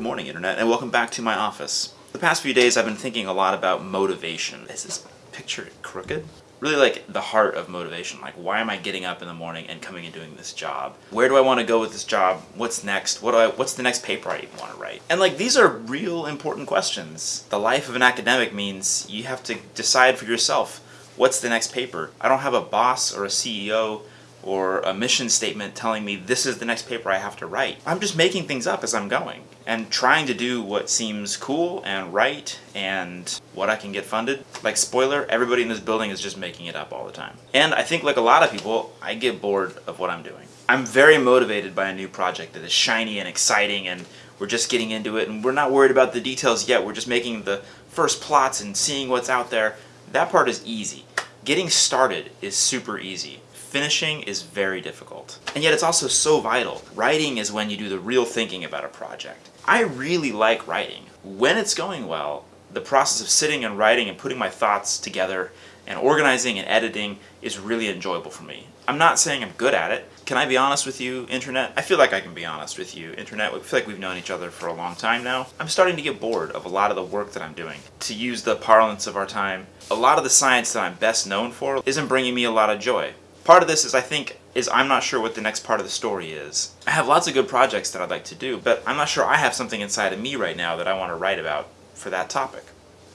morning, Internet, and welcome back to my office. The past few days I've been thinking a lot about motivation. Is this picture crooked? Really like the heart of motivation. Like why am I getting up in the morning and coming and doing this job? Where do I want to go with this job? What's next? What do I what's the next paper I even want to write? And like these are real important questions. The life of an academic means you have to decide for yourself what's the next paper. I don't have a boss or a CEO or a mission statement telling me this is the next paper I have to write. I'm just making things up as I'm going and trying to do what seems cool and right and what I can get funded. Like spoiler, everybody in this building is just making it up all the time. And I think like a lot of people, I get bored of what I'm doing. I'm very motivated by a new project that is shiny and exciting and we're just getting into it and we're not worried about the details yet. We're just making the first plots and seeing what's out there. That part is easy. Getting started is super easy finishing is very difficult. And yet it's also so vital. Writing is when you do the real thinking about a project. I really like writing. When it's going well, the process of sitting and writing and putting my thoughts together and organizing and editing is really enjoyable for me. I'm not saying I'm good at it. Can I be honest with you, Internet? I feel like I can be honest with you, Internet. I feel like we've known each other for a long time now. I'm starting to get bored of a lot of the work that I'm doing. To use the parlance of our time, a lot of the science that I'm best known for isn't bringing me a lot of joy. Part of this is I think is I'm not sure what the next part of the story is. I have lots of good projects that I'd like to do, but I'm not sure I have something inside of me right now that I want to write about for that topic.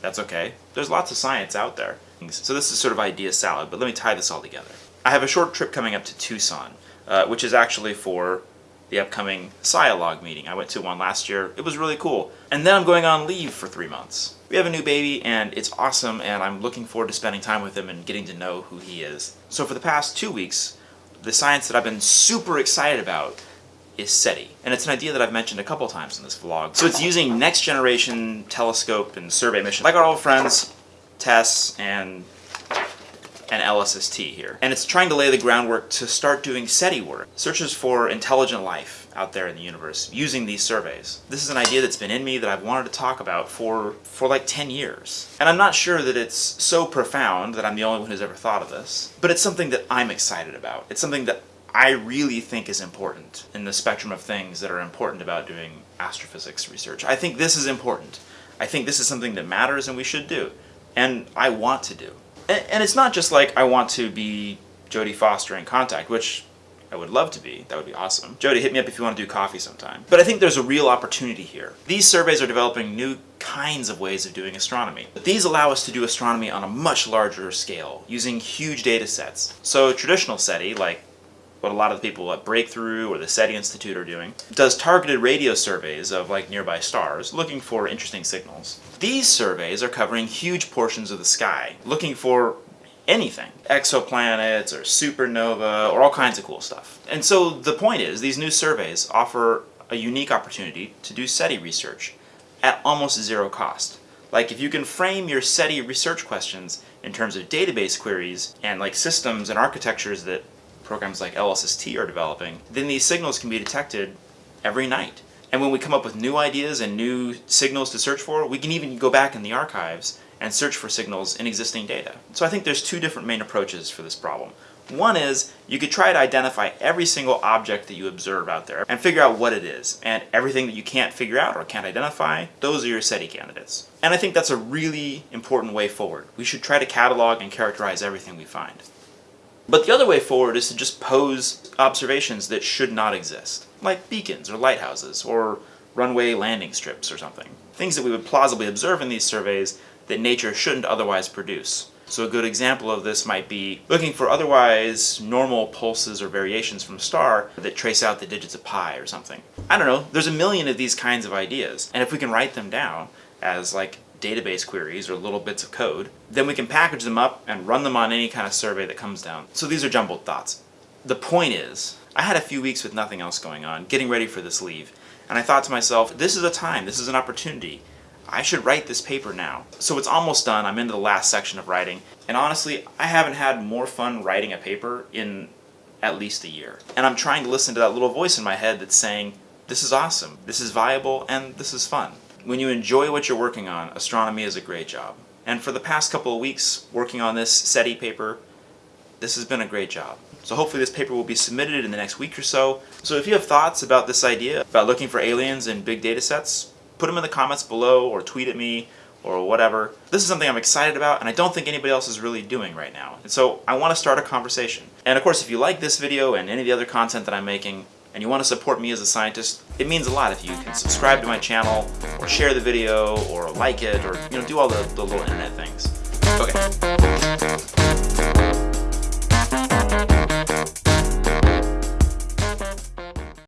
That's okay. There's lots of science out there. So this is sort of idea salad, but let me tie this all together. I have a short trip coming up to Tucson, uh, which is actually for the upcoming Scialog meeting. I went to one last year. It was really cool. And then I'm going on leave for three months. We have a new baby and it's awesome and I'm looking forward to spending time with him and getting to know who he is. So for the past two weeks, the science that I've been super excited about is SETI. And it's an idea that I've mentioned a couple times in this vlog. So it's using next generation telescope and survey missions, like our old friends TESS and and LSST here. And it's trying to lay the groundwork to start doing SETI work, searches for intelligent life out there in the universe, using these surveys. This is an idea that's been in me that I've wanted to talk about for, for like 10 years. And I'm not sure that it's so profound that I'm the only one who's ever thought of this, but it's something that I'm excited about. It's something that I really think is important in the spectrum of things that are important about doing astrophysics research. I think this is important. I think this is something that matters and we should do. And I want to do and, and it's not just like I want to be Jodie Foster in contact, which I would love to be. That would be awesome. Jodie, hit me up if you want to do coffee sometime. But I think there's a real opportunity here. These surveys are developing new kinds of ways of doing astronomy. But these allow us to do astronomy on a much larger scale, using huge data sets. So traditional SETI, like what a lot of the people at Breakthrough or the SETI Institute are doing, does targeted radio surveys of like nearby stars, looking for interesting signals. These surveys are covering huge portions of the sky, looking for anything. Exoplanets or supernova or all kinds of cool stuff. And so the point is, these new surveys offer a unique opportunity to do SETI research at almost zero cost. Like if you can frame your SETI research questions in terms of database queries and like systems and architectures that programs like LSST are developing, then these signals can be detected every night. And when we come up with new ideas and new signals to search for, we can even go back in the archives and search for signals in existing data. So I think there's two different main approaches for this problem. One is, you could try to identify every single object that you observe out there and figure out what it is. And everything that you can't figure out or can't identify, those are your SETI candidates. And I think that's a really important way forward. We should try to catalog and characterize everything we find. But the other way forward is to just pose observations that should not exist, like beacons or lighthouses or runway landing strips or something. Things that we would plausibly observe in these surveys that nature shouldn't otherwise produce. So a good example of this might be looking for otherwise normal pulses or variations from a star that trace out the digits of pi or something. I don't know, there's a million of these kinds of ideas, and if we can write them down as like database queries or little bits of code, then we can package them up and run them on any kind of survey that comes down. So these are jumbled thoughts. The point is, I had a few weeks with nothing else going on, getting ready for this leave, and I thought to myself, this is a time, this is an opportunity. I should write this paper now. So it's almost done, I'm into the last section of writing, and honestly, I haven't had more fun writing a paper in at least a year. And I'm trying to listen to that little voice in my head that's saying, this is awesome, this is viable, and this is fun when you enjoy what you're working on, astronomy is a great job. And for the past couple of weeks working on this SETI paper, this has been a great job. So hopefully this paper will be submitted in the next week or so. So if you have thoughts about this idea, about looking for aliens in big data sets, put them in the comments below or tweet at me or whatever. This is something I'm excited about and I don't think anybody else is really doing right now. And so I want to start a conversation. And of course, if you like this video and any of the other content that I'm making, and you want to support me as a scientist, it means a lot if you can subscribe to my channel, or share the video, or like it, or you know, do all the, the little internet things. Okay.